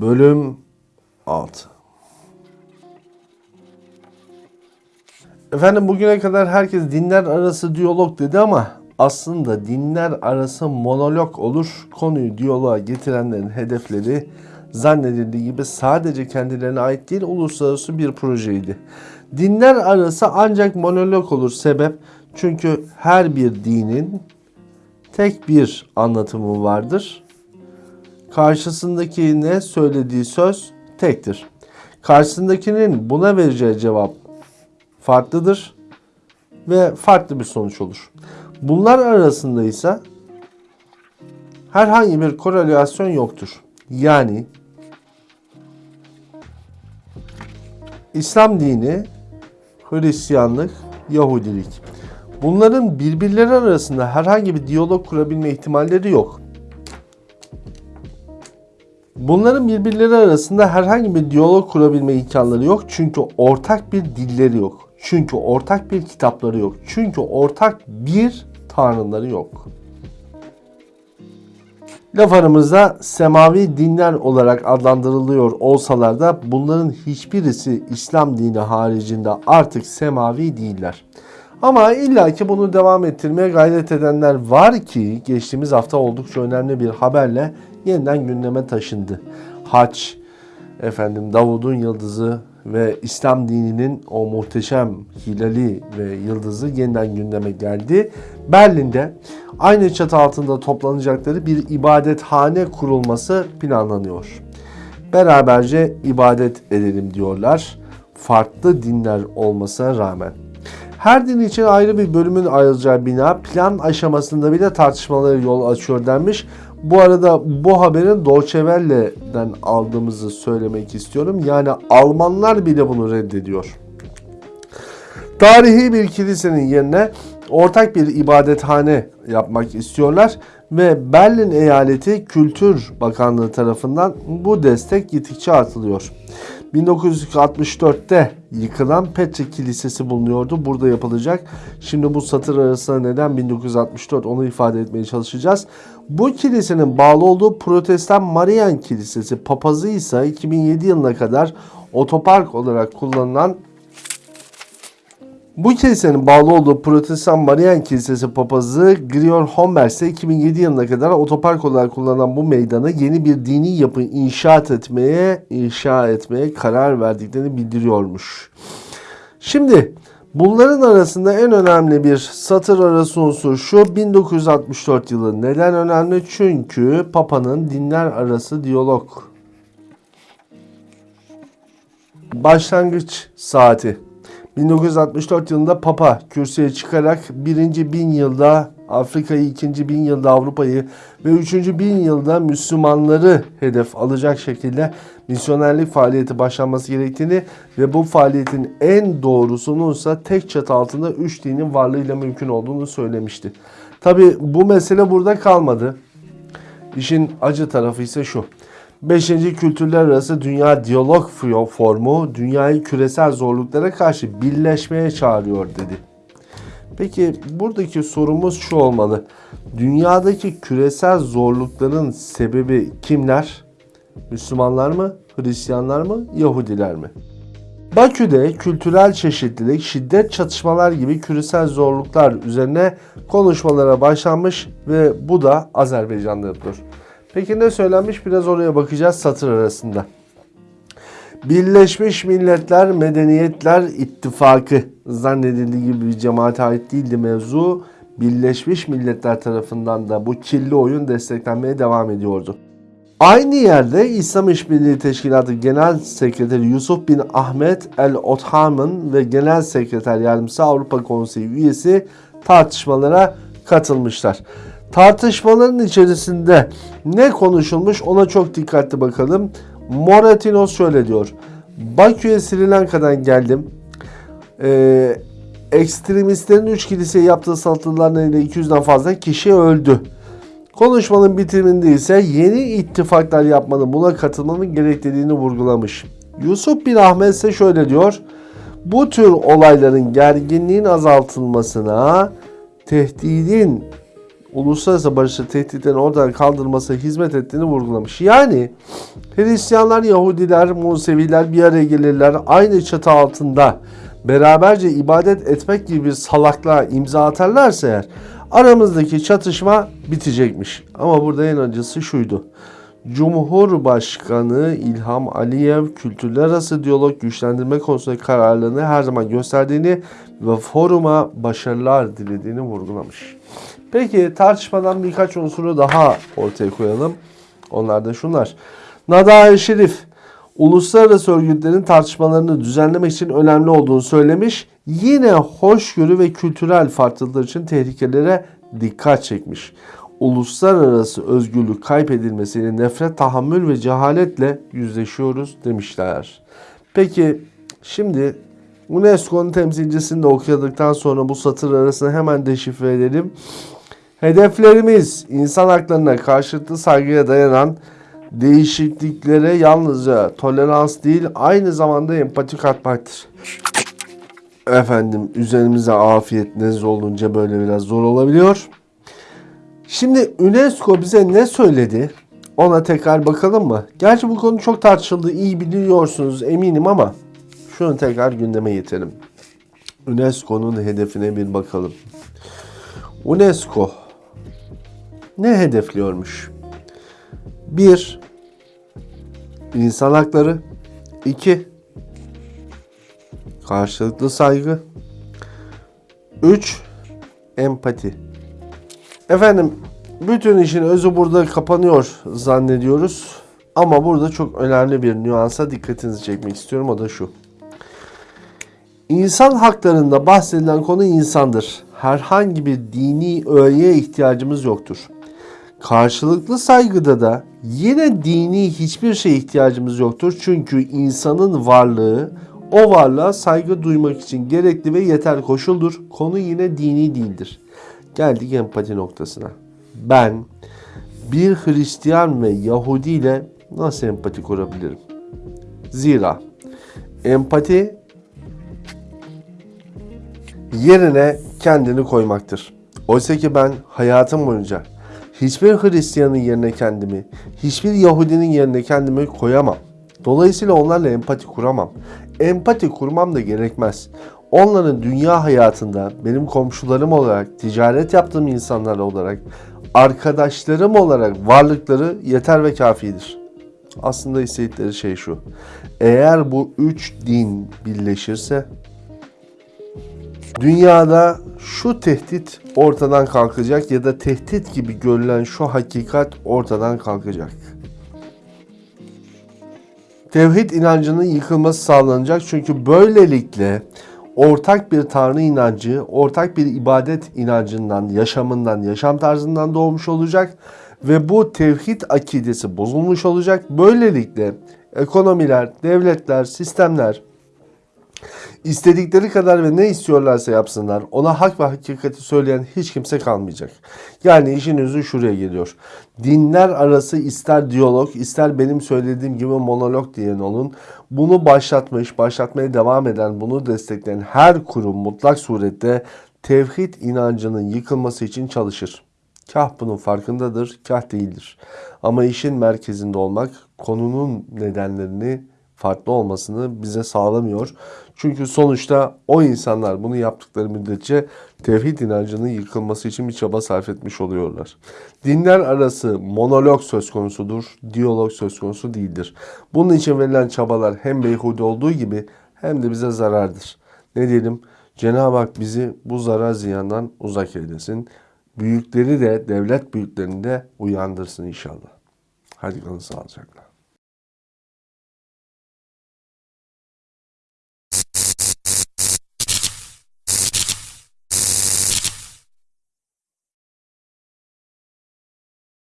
Bölüm 6 Efendim bugüne kadar herkes dinler arası diyalog dedi ama aslında dinler arası monolog olur. Konuyu diyaloğa getirenlerin hedefleri zannedildiği gibi sadece kendilerine ait değil uluslararası bir projeydi. Dinler arası ancak monolog olur sebep çünkü her bir dinin tek bir anlatımı vardır. Karşısındaki ne söylediği söz tektir. Karşısındakinin buna vereceği cevap farklıdır ve farklı bir sonuç olur. Bunlar arasında ise herhangi bir korelasyon yoktur. Yani İslam dini, Hristiyanlık, Yahudilik. Bunların birbirleri arasında herhangi bir diyalog kurabilme ihtimalleri yok. Bunların birbirleri arasında herhangi bir diyalog kurabilme imkanları yok. Çünkü ortak bir dilleri yok. Çünkü ortak bir kitapları yok. Çünkü ortak bir tanrıları yok. Laf aramızda semavi dinler olarak adlandırılıyor olsalar da bunların hiçbirisi İslam dini haricinde artık semavi değiller. Ama illaki bunu devam ettirmeye gayret edenler var ki geçtiğimiz hafta oldukça önemli bir haberle yeniden gündeme taşındı. Haç, efendim Davud'un yıldızı ve İslam dininin o muhteşem hilali ve yıldızı yeniden gündeme geldi. Berlin'de aynı çatı altında toplanacakları bir ibadethane kurulması planlanıyor. Beraberce ibadet edelim diyorlar. Farklı dinler olmasına rağmen. Her din için ayrı bir bölümün ayrılacağı bina plan aşamasında bile tartışmalara yol açıyor denmiş. Bu arada bu haberin Deutsche aldığımızı söylemek istiyorum. Yani Almanlar bile bunu reddediyor. Tarihi bir kilisenin yerine ortak bir ibadethane yapmak istiyorlar ve Berlin Eyaleti Kültür Bakanlığı tarafından bu destek gittikçe artılıyor. 1964'te yıkılan Petre Kilisesi bulunuyordu. Burada yapılacak. Şimdi bu satır arasında neden 1964 onu ifade etmeye çalışacağız. Bu kilisenin bağlı olduğu Protestan Marian Kilisesi papazı ise 2007 yılına kadar otopark olarak kullanılan bu kilisenin bağlı olduğu Protestan Marian Kilisesi papazı Grior Homber ise 2007 yılına kadar otopark olarak kullanılan bu meydanı yeni bir dini yapı inşaat etmeye, inşa etmeye karar verdiklerini bildiriyormuş. Şimdi bunların arasında en önemli bir satır arası unsur şu 1964 yılı. Neden önemli? Çünkü Papa'nın dinler arası diyalog başlangıç saati 1964 yılında Papa kürsüye çıkarak birinci bin yılda Afrika'yı, ikinci bin yılda Avrupa'yı ve üçüncü bin yılda Müslümanları hedef alacak şekilde misyonerlik faaliyeti başlanması gerektiğini ve bu faaliyetin en doğrusunun ise tek çatı altında üç dinin varlığıyla mümkün olduğunu söylemişti. Tabi bu mesele burada kalmadı. İşin acı tarafı ise şu. Beşinci kültürler arası dünya diyalog formu dünyayı küresel zorluklara karşı birleşmeye çağırıyor dedi. Peki buradaki sorumuz şu olmalı. Dünyadaki küresel zorlukların sebebi kimler? Müslümanlar mı? Hristiyanlar mı? Yahudiler mi? Bakü'de kültürel çeşitlilik, şiddet çatışmalar gibi küresel zorluklar üzerine konuşmalara başlanmış ve bu da Azerbaycan'da yapılıyor. Peki ne söylenmiş? Biraz oraya bakacağız satır arasında. Birleşmiş Milletler Medeniyetler İttifakı zannedildiği gibi bir cemaate ait değildi mevzu. Birleşmiş Milletler tarafından da bu kirli oyun desteklenmeye devam ediyordu. Aynı yerde İslam İşbirliği Teşkilatı Genel Sekreteri Yusuf bin Ahmet El Otham'ın ve Genel Sekreter Yardımcısı Avrupa Konseyi üyesi tartışmalara katılmışlar. Tartışmaların içerisinde ne konuşulmuş ona çok dikkatli bakalım. Moratinos şöyle diyor. Bakü'ye Sri Lanka'dan geldim. Ee, ekstremistlerin 3 kiliseye yaptığı saldırılar nedeniyle 200'den fazla kişi öldü. Konuşmanın bitiminde ise yeni ittifaklar yapmanın buna katılmanın gerektiğini vurgulamış. Yusuf bin Ahmet ise şöyle diyor. Bu tür olayların gerginliğin azaltılmasına, tehdidin uluslararası barışı tehditten oradan kaldırmasına hizmet ettiğini vurgulamış. Yani Hristiyanlar, Yahudiler, Museviler bir araya gelirler. Aynı çatı altında beraberce ibadet etmek gibi bir salaklığa imza atarlarsa eğer aramızdaki çatışma bitecekmiş. Ama burada en acısı şuydu. Cumhurbaşkanı İlham Aliyev kültürler arası diyalog güçlendirme konusunda kararlılığını her zaman gösterdiğini ve foruma başarılar dilediğini vurgulamış. Peki tartışmadan birkaç unsuru daha ortaya koyalım. Onlar da şunlar. Nada Şerif uluslararası örgütlerin tartışmalarını düzenlemek için önemli olduğunu söylemiş. Yine hoşgörü ve kültürel farklılıklar için tehlikelere dikkat çekmiş. Uluslararası özgürlük kaybedilmesiyle nefret, tahammül ve cehaletle yüzleşiyoruz demişler. Peki şimdi UNESCO'nun temsilcisini de okuyadıktan sonra bu satır arasını hemen deşifre edelim. Hedeflerimiz insan haklarına karşılıklı saygıya dayanan değişikliklere yalnızca tolerans değil aynı zamanda empati katmaktır. Efendim üzerimize afiyet nez olunca böyle biraz zor olabiliyor. Şimdi UNESCO bize ne söyledi? Ona tekrar bakalım mı? Gerçi bu konu çok tartışıldı. iyi biliyorsunuz eminim ama şunu tekrar gündeme getirelim. UNESCO'nun hedefine bir bakalım. UNESCO ne hedefliyormuş? 1. İnsan hakları 2. Karşılıklı saygı 3. Empati Efendim bütün işin özü burada kapanıyor zannediyoruz. Ama burada çok önemli bir nüansa dikkatinizi çekmek istiyorum. O da şu. İnsan haklarında bahsedilen konu insandır. Herhangi bir dini öğeye ihtiyacımız yoktur. Karşılıklı saygıda da yine dini hiçbir şeye ihtiyacımız yoktur. Çünkü insanın varlığı o varlığa saygı duymak için gerekli ve yeter koşuldur. Konu yine dini değildir. Geldik empati noktasına. Ben bir Hristiyan ve Yahudi ile nasıl empati kurabilirim? Zira empati yerine kendini koymaktır. Oysa ki ben hayatım boyunca hiçbir Hristiyanın yerine kendimi, hiçbir Yahudinin yerine kendimi koyamam. Dolayısıyla onlarla empati kuramam. Empati kurmam da gerekmez. Onların dünya hayatında benim komşularım olarak, ticaret yaptığım insanlar olarak, arkadaşlarım olarak varlıkları yeter ve kafidir. Aslında istedikleri şey şu. Eğer bu üç din birleşirse dünyada şu tehdit ortadan kalkacak ya da tehdit gibi görülen şu hakikat ortadan kalkacak. Tevhid inancının yıkılması sağlanacak çünkü böylelikle ortak bir tanrı inancı, ortak bir ibadet inancından, yaşamından, yaşam tarzından doğmuş olacak ve bu tevhid akidesi bozulmuş olacak. Böylelikle ekonomiler, devletler, sistemler istedikleri kadar ve ne istiyorlarsa yapsınlar ona hak ve hakikati söyleyen hiç kimse kalmayacak. Yani işin özü şuraya geliyor. Dinler arası ister diyalog ister benim söylediğim gibi monolog diyen olun. Bunu başlatmış, başlatmaya devam eden, bunu destekleyen her kurum mutlak surette tevhid inancının yıkılması için çalışır. Kah bunun farkındadır, kah değildir. Ama işin merkezinde olmak konunun nedenlerini farklı olmasını bize sağlamıyor. Çünkü sonuçta o insanlar bunu yaptıkları müddetçe tevhid inancının yıkılması için bir çaba sarf etmiş oluyorlar. Dinler arası monolog söz konusudur, diyalog söz konusu değildir. Bunun için verilen çabalar hem beyhude olduğu gibi hem de bize zarardır. Ne diyelim? Cenab-ı Hak bizi bu zarar ziyandan uzak eylesin. Büyükleri de devlet büyüklerini de uyandırsın inşallah. Hadi kalın sağlıcakla.